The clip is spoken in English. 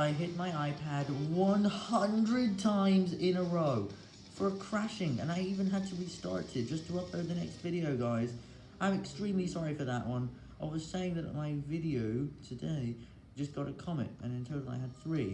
I hit my iPad 100 times in a row for crashing, and I even had to restart it just to upload the next video, guys. I'm extremely sorry for that one. I was saying that my video today just got a comment, and in total I had three.